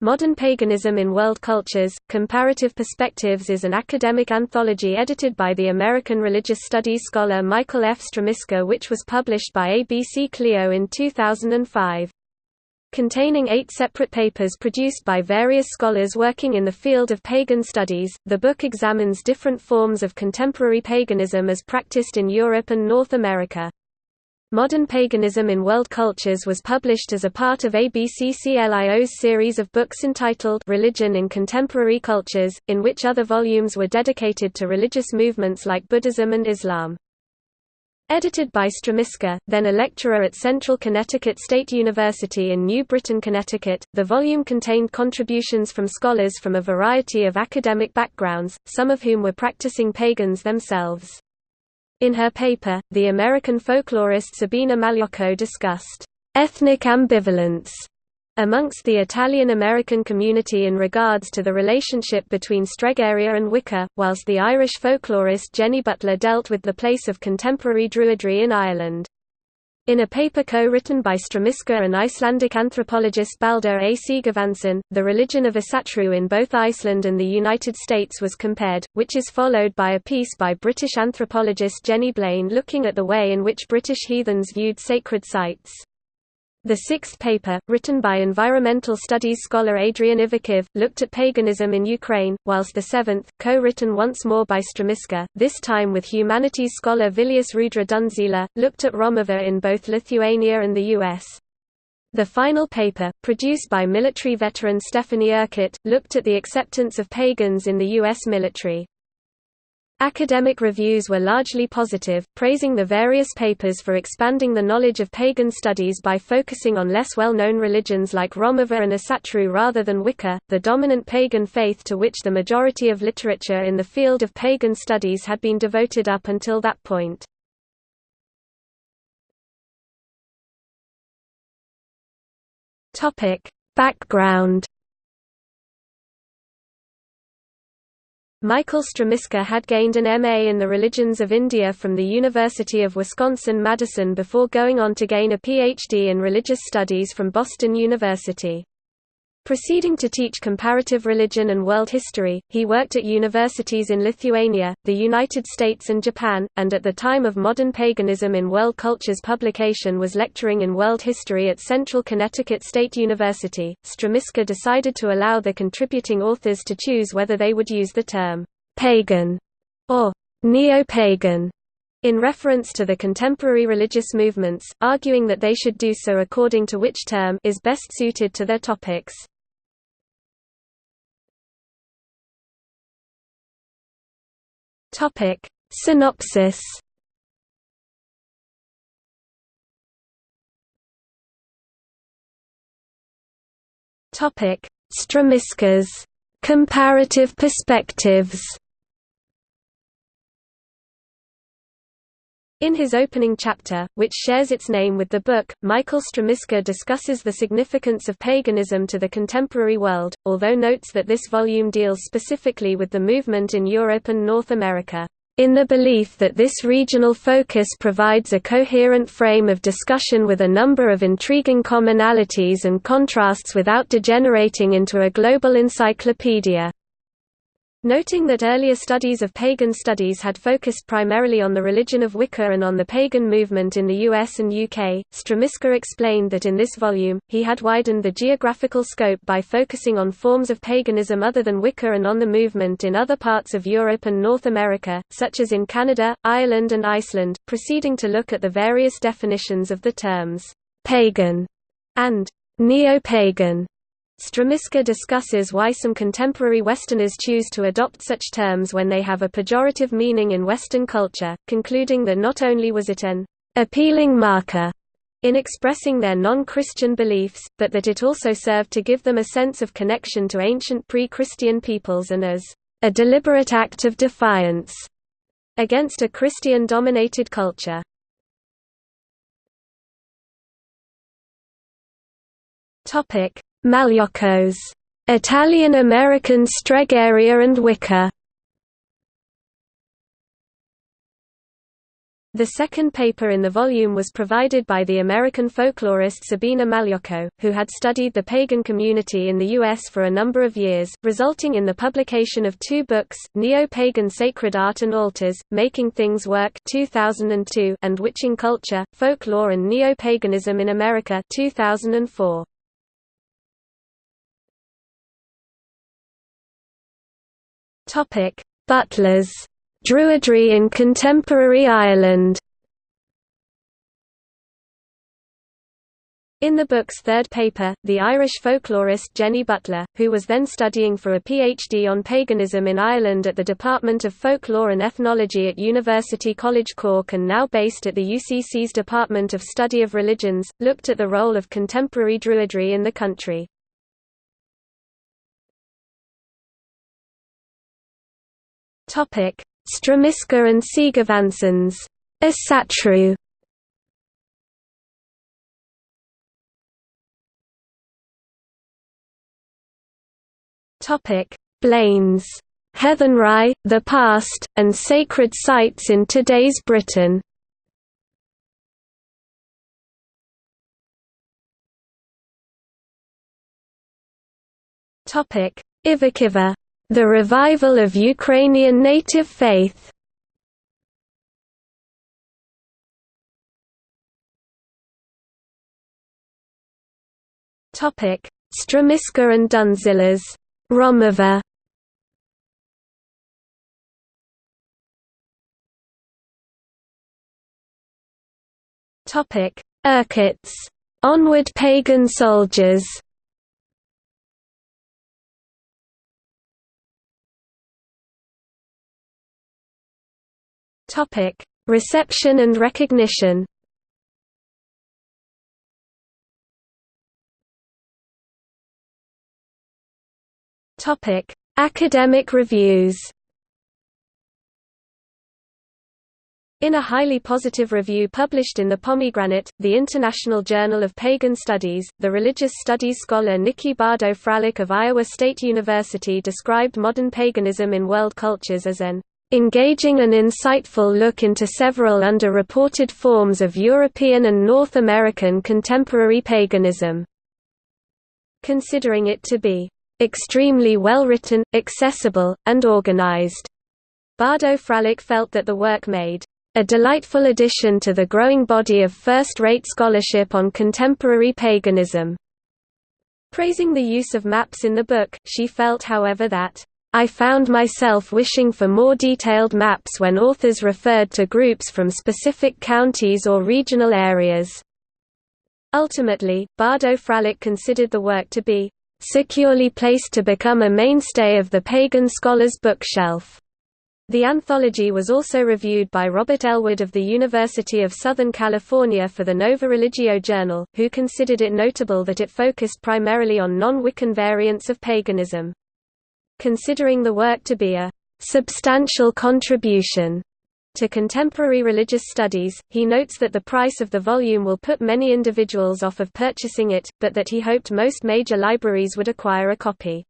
Modern Paganism in World Cultures, Comparative Perspectives is an academic anthology edited by the American religious studies scholar Michael F. Strmiska which was published by ABC Clio in 2005. Containing eight separate papers produced by various scholars working in the field of pagan studies, the book examines different forms of contemporary paganism as practiced in Europe and North America. Modern Paganism in World Cultures was published as a part of ABCCLIO's series of books entitled Religion in Contemporary Cultures, in which other volumes were dedicated to religious movements like Buddhism and Islam. Edited by Strmiska, then a lecturer at Central Connecticut State University in New Britain, Connecticut, the volume contained contributions from scholars from a variety of academic backgrounds, some of whom were practicing pagans themselves. In her paper, the American folklorist Sabina Magliocco discussed ethnic ambivalence amongst the Italian-American community in regards to the relationship between Stregheria and Wicca, whilst the Irish folklorist Jenny Butler dealt with the place of contemporary Druidry in Ireland. In a paper co-written by Strmiska and Icelandic anthropologist Baldur A. Sigurvinsson, the religion of Asatru in both Iceland and the United States was compared, which is followed by a piece by British anthropologist Jenny Blain looking at the way in which British heathens viewed sacred sites. The sixth paper, written by environmental studies scholar Adrian Ivakhiv, looked at paganism in Ukraine, whilst the seventh, co-written once more by Strmiska, this time with humanities scholar Vilius Rudra Dundzila, looked at Romuva in both Lithuania and the US. The final paper, produced by military veteran Stephanie Urquhart, looked at the acceptance of pagans in the U.S. military. Academic reviews were largely positive, praising the various papers for expanding the knowledge of pagan studies by focusing on less well-known religions like Romuva and Asatru rather than Wicca, the dominant pagan faith to which the majority of literature in the field of pagan studies had been devoted up until that point. Background Michael Strmiska had gained an MA in the religions of India from the University of Wisconsin-Madison before going on to gain a PhD in religious studies from Boston University. Proceeding to teach comparative religion and world history, he worked at universities in Lithuania, the United States and Japan, and at the time of Modern Paganism in World Cultures publication was lecturing in world history at Central Connecticut State University. Strmiska decided to allow the contributing authors to choose whether they would use the term pagan or neo-pagan in reference to the contemporary religious movements, arguing that they should do so according to which term is best suited to their topics. Topic. Synopsis. Topic. Strmiska's. Comparative perspectives In his opening chapter, which shares its name with the book, Michael Strmiska discusses the significance of paganism to the contemporary world, although notes that this volume deals specifically with the movement in Europe and North America, in the belief that this regional focus provides a coherent frame of discussion with a number of intriguing commonalities and contrasts without degenerating into a global encyclopedia. Noting that earlier studies of pagan studies had focused primarily on the religion of Wicca and on the pagan movement in the US and UK, Strmiska explained that in this volume, he had widened the geographical scope by focusing on forms of paganism other than Wicca and on the movement in other parts of Europe and North America, such as in Canada, Ireland and Iceland, proceeding to look at the various definitions of the terms «pagan» and «neo-pagan» Strmiska discusses why some contemporary Westerners choose to adopt such terms when they have a pejorative meaning in Western culture, concluding that not only was it an appealing marker in expressing their non-Christian beliefs, but that it also served to give them a sense of connection to ancient pre-Christian peoples and as a deliberate act of defiance against a Christian-dominated culture. Topic: Magliocco's Italian-American Stregheria and Wicca The second paper in the volume was provided by the American folklorist Sabina Magliocco, who had studied the pagan community in the U.S. for a number of years, resulting in the publication of two books, Neo-Pagan Sacred Art and Altars, Making Things Work 2002 and Witching Culture, Folklore and Neo-Paganism in America 2004. Butlers. Druidry in Contemporary Ireland. In the book's third paper, the Irish folklorist Jenny Butler, who was then studying for a PhD on paganism in Ireland at the Department of Folklore and Ethnology at University College Cork and now based at the UCC's Department of Study of Religions, looked at the role of contemporary Druidry in the country. Topic: Strmiska and Sigurvinsson's. Asatru. Topic: Blaines. Heathenry, the Past, and Sacred Sites in Today's Britain. Topic: Ivakhiva. The revival of Ukrainian native faith Strmiska and Dundzilas Romuva Topic: Urquharts. Onward pagan soldiers. Topic: Reception and recognition. Topic: Academic reviews. In a highly positive review published in the Pomegranate, the International Journal of Pagan Studies, the religious studies scholar Nikki Bado-Fralick of Iowa State University described modern paganism in world cultures as an engaging and insightful look into several underreported forms of European and North American contemporary paganism. Considering it to be extremely well written, accessible, and organized. Bado-Fralick felt that the work made a delightful addition to the growing body of first-rate scholarship on contemporary paganism. Praising the use of maps in the book, she felt however that I found myself wishing for more detailed maps when authors referred to groups from specific counties or regional areas. Ultimately, Bado-Fralick considered the work to be securely placed to become a mainstay of the pagan scholar's bookshelf. The anthology was also reviewed by Robert Ellwood of the University of Southern California for the Nova Religio Journal, who considered it notable that it focused primarily on non-Wiccan variants of paganism. Considering the work to be a substantial contribution to contemporary religious studies, he notes that the price of the volume will put many individuals off of purchasing it, but that he hoped most major libraries would acquire a copy.